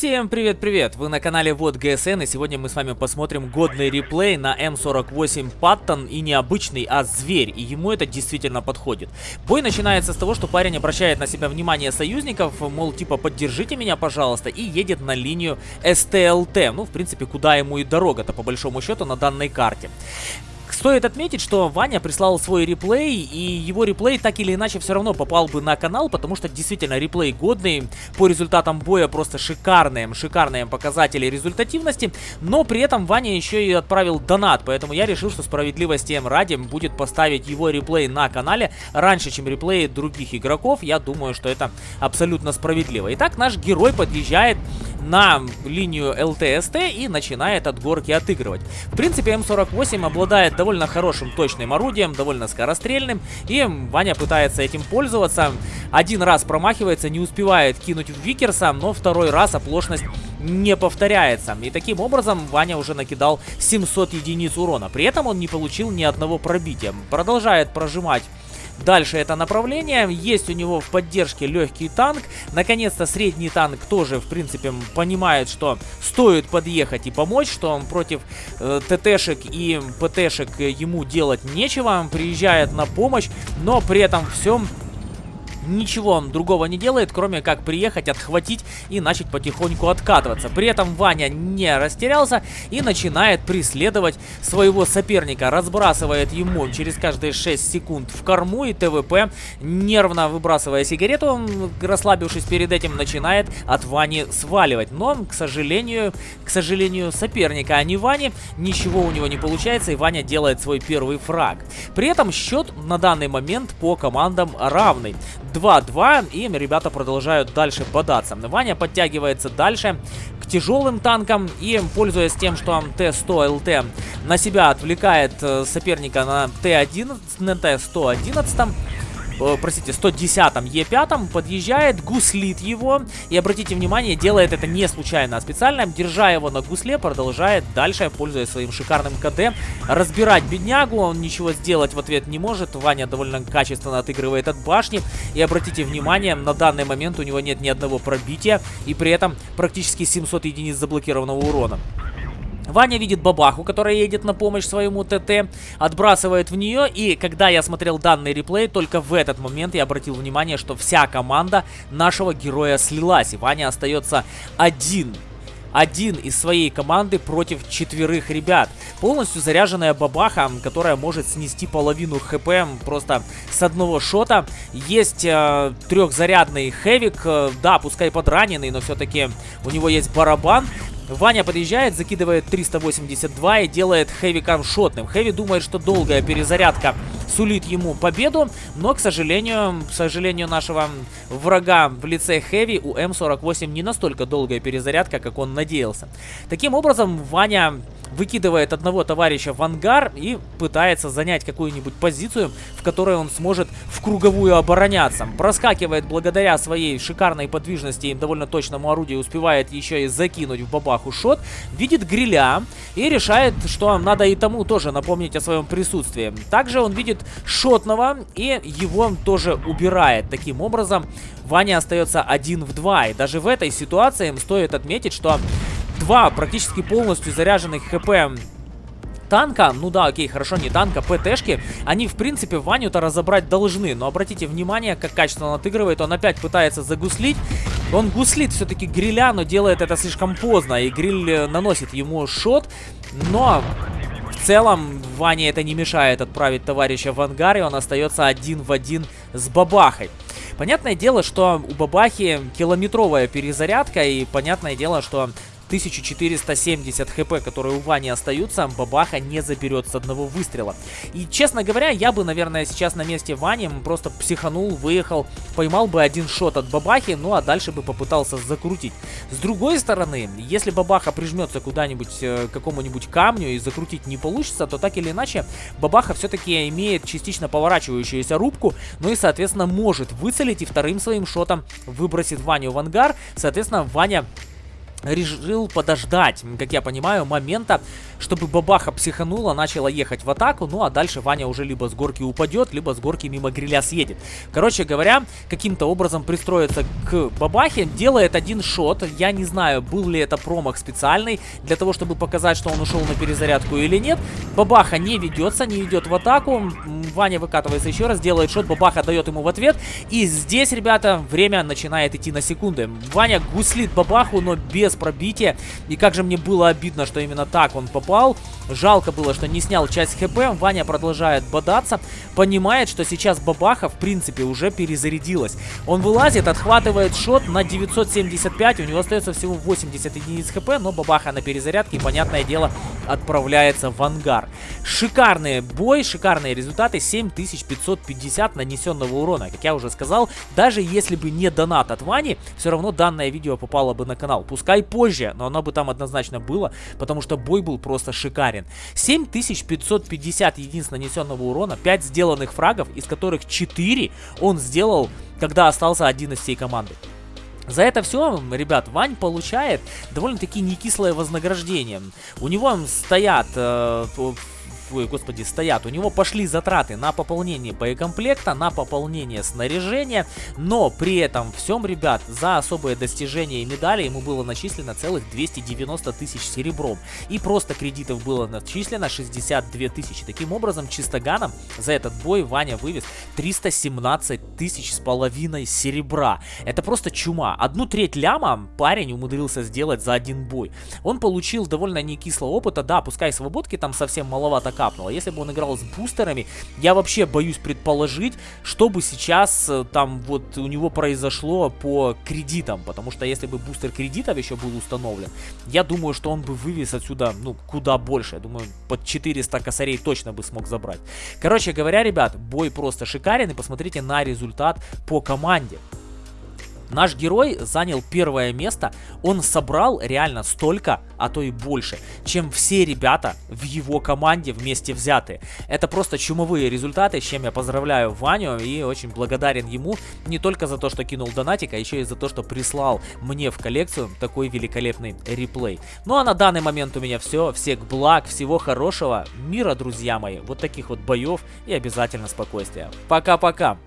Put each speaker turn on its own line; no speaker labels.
Всем привет-привет! Вы на канале Вот ГСН и сегодня мы с вами посмотрим годный реплей на М48 Паттон и необычный, а зверь, и ему это действительно подходит. Бой начинается с того, что парень обращает на себя внимание союзников, мол, типа, поддержите меня, пожалуйста, и едет на линию СТЛТ, ну, в принципе, куда ему и дорога-то, по большому счету, на данной карте. Стоит отметить, что Ваня прислал свой реплей, и его реплей так или иначе все равно попал бы на канал, потому что действительно реплей годный, по результатам боя просто шикарные, шикарные показатели результативности, но при этом Ваня еще и отправил донат, поэтому я решил, что справедливости ради будет поставить его реплей на канале раньше, чем реплеи других игроков, я думаю, что это абсолютно справедливо. Итак, наш герой подъезжает на линию ЛТСТ и начинает от горки отыгрывать. В принципе, М48 обладает довольно хорошим точным орудием, довольно скорострельным, и Ваня пытается этим пользоваться. Один раз промахивается, не успевает кинуть в Викерса, но второй раз оплошность не повторяется. И таким образом Ваня уже накидал 700 единиц урона. При этом он не получил ни одного пробития. Продолжает прожимать Дальше это направление. Есть у него в поддержке легкий танк. Наконец-то средний танк тоже, в принципе, понимает, что стоит подъехать и помочь, что он против э, ТТшек и ПТшек ему делать нечего. Приезжает на помощь, но при этом всем ничего он другого не делает, кроме как приехать, отхватить и начать потихоньку откатываться. При этом Ваня не растерялся и начинает преследовать своего соперника. Разбрасывает ему через каждые 6 секунд в корму и ТВП, нервно выбрасывая сигарету, он, расслабившись перед этим, начинает от Вани сваливать. Но, к сожалению, к сожалению, соперника, а не Вани, ничего у него не получается, и Ваня делает свой первый фраг. При этом счет на данный момент по командам равный. 2-2, и ребята продолжают дальше бодаться. Ваня подтягивается дальше к тяжелым танкам и, пользуясь тем, что Т-100 ЛТ на себя отвлекает э, соперника на Т-11, на Т-111, э, простите, 110-м Е5 подъезжает, гуслит его. И обратите внимание, делает это не случайно, а специально. Держа его на гусле, продолжает дальше, пользуясь своим шикарным КД, разбирать беднягу. Он ничего сделать в ответ не может. Ваня довольно качественно отыгрывает от башни. И обратите внимание, на данный момент у него нет ни одного пробития. И при этом практически 700 единиц заблокированного урона. Ваня видит бабаху, которая едет на помощь своему ТТ, отбрасывает в нее, и когда я смотрел данный реплей, только в этот момент я обратил внимание, что вся команда нашего героя слилась, и Ваня остается один один из своей команды против четверых ребят. Полностью заряженная бабаха, которая может снести половину хп просто с одного шота. Есть э, трехзарядный хевик, э, да, пускай подраненный, но все-таки у него есть барабан. Ваня подъезжает, закидывает 382 и делает Хэви камшотным. Хэви думает, что долгая перезарядка сулит ему победу, но, к сожалению, к сожалению нашего врага в лице Хэви у М48 не настолько долгая перезарядка, как он надеялся. Таким образом, Ваня выкидывает одного товарища в ангар и пытается занять какую-нибудь позицию, в которой он сможет в круговую обороняться. Проскакивает благодаря своей шикарной подвижности и довольно точному орудию, успевает еще и закинуть в бабаху шот, видит гриля и решает, что надо и тому тоже напомнить о своем присутствии. Также он видит шотного и его тоже убирает. Таким образом, Ваня остается один в два. И даже в этой ситуации им стоит отметить, что два практически полностью заряженных хп танка, ну да, окей, хорошо, не танка, ПТшки, они, в принципе, Ваню-то разобрать должны. Но обратите внимание, как качественно он отыгрывает. Он опять пытается загуслить. Он гуслит все-таки гриля, но делает это слишком поздно. И гриль э, наносит ему шот. Но в целом Ване это не мешает отправить товарища в ангар, и он остается один в один с Бабахой. Понятное дело, что у Бабахи километровая перезарядка, и понятное дело, что 1470 хп, которые у Вани остаются, Бабаха не заберет с одного выстрела. И, честно говоря, я бы, наверное, сейчас на месте Вани просто психанул, выехал, поймал бы один шот от Бабахи, ну а дальше бы попытался закрутить. С другой стороны, если Бабаха прижмется куда-нибудь э, к какому-нибудь камню и закрутить не получится, то так или иначе Бабаха все-таки имеет частично поворачивающуюся рубку, ну и, соответственно, может выцелить и вторым своим шотом выбросит Ваню в ангар. Соответственно, Ваня решил подождать, как я понимаю, момента, чтобы бабаха психанула, начала ехать в атаку, ну а дальше Ваня уже либо с горки упадет, либо с горки мимо гриля съедет. Короче говоря, каким-то образом пристроиться к бабахе, делает один шот, я не знаю, был ли это промах специальный, для того, чтобы показать, что он ушел на перезарядку или нет. Бабаха не ведется, не идет в атаку, Ваня выкатывается еще раз, делает шот, бабаха дает ему в ответ, и здесь, ребята, время начинает идти на секунды. Ваня гуслит бабаху, но без пробития, и как же мне было обидно, что именно так он попал. Жалко было, что не снял часть хп. Ваня продолжает бодаться. Понимает, что сейчас бабаха, в принципе, уже перезарядилась. Он вылазит, отхватывает шот на 975. У него остается всего 80 единиц хп, но бабаха на перезарядке, понятное дело, отправляется в ангар. Шикарный бой, шикарные результаты. 7550 нанесенного урона. Как я уже сказал, даже если бы не донат от Вани, все равно данное видео попало бы на канал. Пускай позже, но оно бы там однозначно было, потому что бой был просто шикарен. 7550 единиц нанесенного урона, 5 сделанных фрагов, из которых 4 он сделал, когда остался один из всей команды. За это все, ребят, Вань получает довольно-таки некислое вознаграждение. У него стоят э, ой, господи, стоят. У него пошли затраты на пополнение боекомплекта, на пополнение снаряжения, но при этом всем, ребят, за особые достижения и медали ему было начислено целых 290 тысяч серебром. И просто кредитов было начислено 62 тысячи. Таким образом, чистоганом за этот бой Ваня вывез 317 тысяч с половиной серебра. Это просто чума. Одну треть ляма парень умудрился сделать за один бой. Он получил довольно некислого опыта, да, пускай свободки там совсем маловато капнуло. Если бы он играл с бустерами, я вообще боюсь предположить, что бы сейчас э, там вот у него произошло по кредитам. Потому что если бы бустер кредитов еще был установлен, я думаю, что он бы вывез отсюда, ну, куда больше. Я думаю, под 400 косарей точно бы смог забрать. Короче говоря, ребят, бой просто шикарен. И посмотрите на результат по команде. Наш герой занял первое место, он собрал реально столько, а то и больше, чем все ребята в его команде вместе взятые. Это просто чумовые результаты, с чем я поздравляю Ваню и очень благодарен ему не только за то, что кинул донатик, а еще и за то, что прислал мне в коллекцию такой великолепный реплей. Ну а на данный момент у меня все. Всех благ, всего хорошего, мира, друзья мои, вот таких вот боев и обязательно спокойствия. Пока-пока!